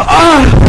Ah!